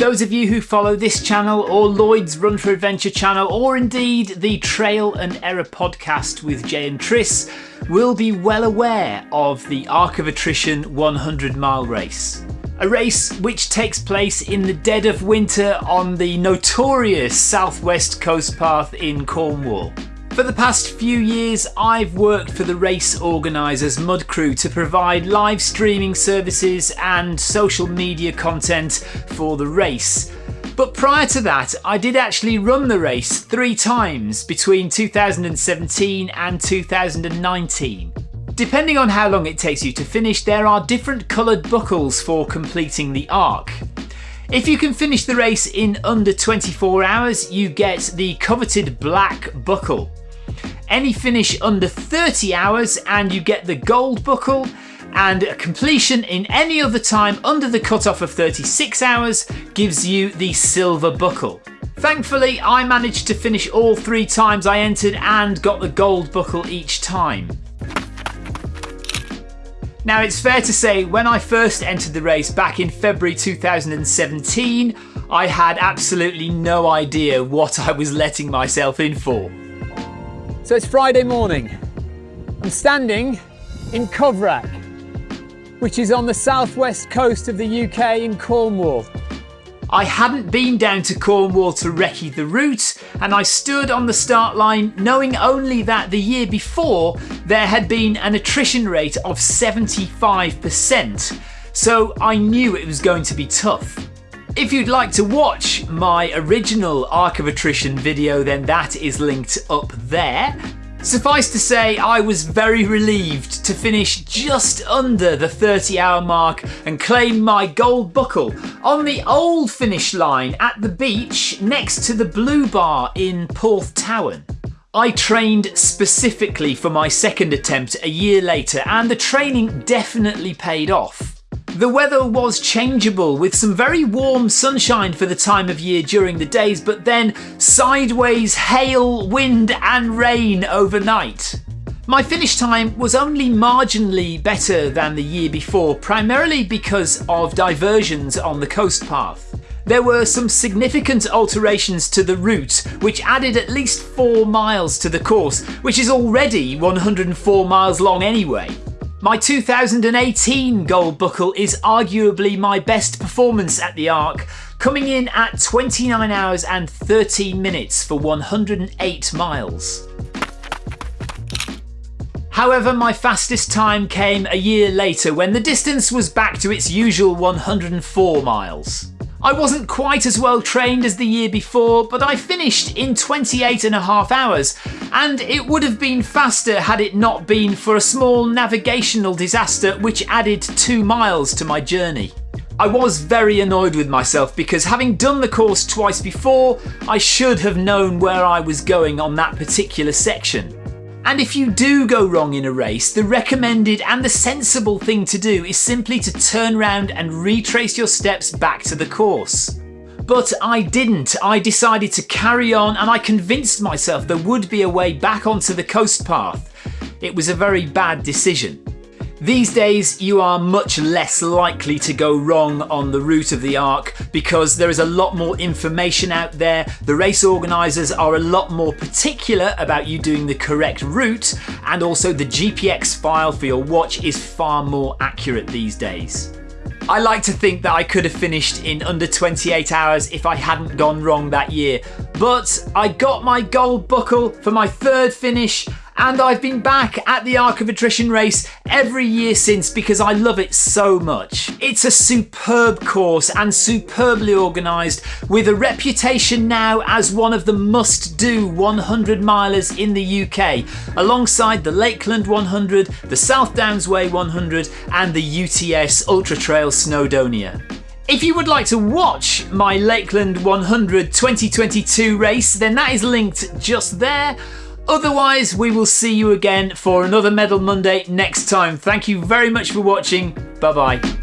Those of you who follow this channel or Lloyd's Run for Adventure channel or indeed the Trail and Error podcast with Jay and Tris will be well aware of the Arc of Attrition 100 mile race. A race which takes place in the dead of winter on the notorious southwest coast path in Cornwall. For the past few years, I've worked for the race organisers Mudcrew to provide live streaming services and social media content for the race. But prior to that, I did actually run the race three times between 2017 and 2019. Depending on how long it takes you to finish, there are different coloured buckles for completing the arc. If you can finish the race in under 24 hours, you get the coveted black buckle. Any finish under 30 hours and you get the gold buckle, and a completion in any other time under the cutoff of 36 hours gives you the silver buckle. Thankfully, I managed to finish all three times I entered and got the gold buckle each time. Now, it's fair to say when I first entered the race back in February 2017, I had absolutely no idea what I was letting myself in for. So it's Friday morning. I'm standing in Coverack, which is on the southwest coast of the UK in Cornwall. I hadn't been down to Cornwall to recce the route, and I stood on the start line knowing only that the year before there had been an attrition rate of 75%, so I knew it was going to be tough. If you'd like to watch my original Arc of Attrition video, then that is linked up there. Suffice to say, I was very relieved to finish just under the 30 hour mark and claim my gold buckle on the old finish line at the beach next to the Blue Bar in Porth Porthtowan. I trained specifically for my second attempt a year later and the training definitely paid off. The weather was changeable with some very warm sunshine for the time of year during the days, but then sideways hail, wind, and rain overnight. My finish time was only marginally better than the year before, primarily because of diversions on the coast path. There were some significant alterations to the route, which added at least 4 miles to the course, which is already 104 miles long anyway. My 2018 gold buckle is arguably my best performance at the Arc, coming in at 29 hours and 13 minutes for 108 miles. However, my fastest time came a year later when the distance was back to its usual 104 miles. I wasn't quite as well trained as the year before, but I finished in 28 and a half hours, and it would have been faster had it not been for a small navigational disaster which added two miles to my journey. I was very annoyed with myself because having done the course twice before, I should have known where I was going on that particular section. And if you do go wrong in a race, the recommended and the sensible thing to do is simply to turn around and retrace your steps back to the course. But I didn't. I decided to carry on and I convinced myself there would be a way back onto the coast path. It was a very bad decision. These days, you are much less likely to go wrong on the route of the Arc because there is a lot more information out there. The race organisers are a lot more particular about you doing the correct route, and also the GPX file for your watch is far more accurate these days. I like to think that I could have finished in under 28 hours if I hadn't gone wrong that year, but I got my gold buckle for my third finish and I've been back at the Arc of Attrition race every year since because I love it so much. It's a superb course and superbly organised with a reputation now as one of the must-do 100 milers in the UK alongside the Lakeland 100, the South Downs Way 100 and the UTS Ultra Trail Snowdonia. If you would like to watch my Lakeland 100 2022 race, then that is linked just there. Otherwise, we will see you again for another Medal Monday next time. Thank you very much for watching. Bye bye.